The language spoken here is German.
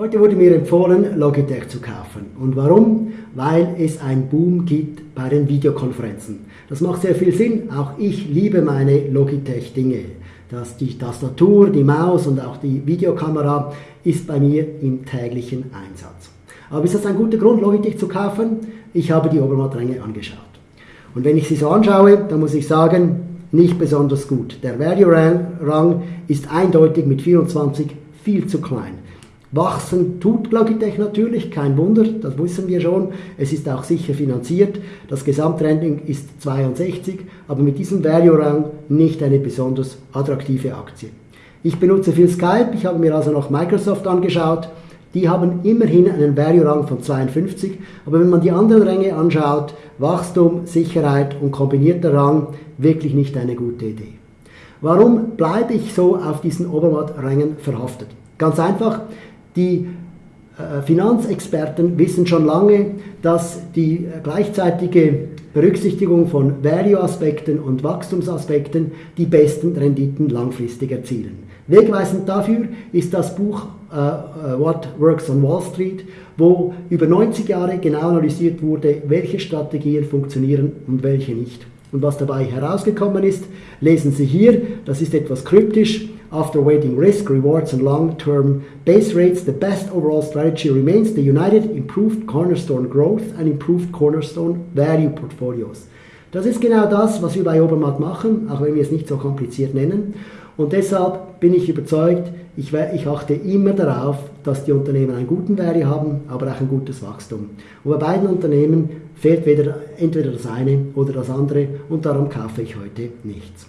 Heute wurde mir empfohlen, Logitech zu kaufen. Und warum? Weil es einen Boom gibt bei den Videokonferenzen. Das macht sehr viel Sinn. Auch ich liebe meine Logitech-Dinge. die Tastatur, die Maus und auch die Videokamera ist bei mir im täglichen Einsatz. Aber ist das ein guter Grund, Logitech zu kaufen? Ich habe die Obermattränge angeschaut. Und wenn ich sie so anschaue, dann muss ich sagen, nicht besonders gut. Der Value-Rang ist eindeutig mit 24 viel zu klein. Wachsen tut Logitech natürlich, kein Wunder, das wissen wir schon. Es ist auch sicher finanziert. Das Gesamttrending ist 62, aber mit diesem Value-Rang nicht eine besonders attraktive Aktie. Ich benutze viel Skype, ich habe mir also noch Microsoft angeschaut. Die haben immerhin einen Value-Rang von 52, aber wenn man die anderen Ränge anschaut, Wachstum, Sicherheit und kombinierter Rang, wirklich nicht eine gute Idee. Warum bleibe ich so auf diesen Obermatt-Rängen verhaftet? Ganz einfach, die äh, Finanzexperten wissen schon lange, dass die gleichzeitige Berücksichtigung von Value-Aspekten und Wachstumsaspekten die besten Renditen langfristig erzielen. Wegweisend dafür ist das Buch uh, What Works on Wall Street, wo über 90 Jahre genau analysiert wurde, welche Strategien funktionieren und welche nicht. Und was dabei herausgekommen ist, lesen Sie hier, das ist etwas kryptisch. After weighting risk, rewards and long-term base rates, the best overall strategy remains the United Improved Cornerstone Growth and Improved Cornerstone Value Portfolios. Das ist genau das, was wir bei Obermatt machen, auch wenn wir es nicht so kompliziert nennen. Und deshalb bin ich überzeugt, ich, ich, achte immer darauf, dass die Unternehmen einen guten Value haben, aber auch ein gutes Wachstum. Und bei beiden Unternehmen fehlt weder, entweder das eine oder das andere und darum kaufe ich heute nichts.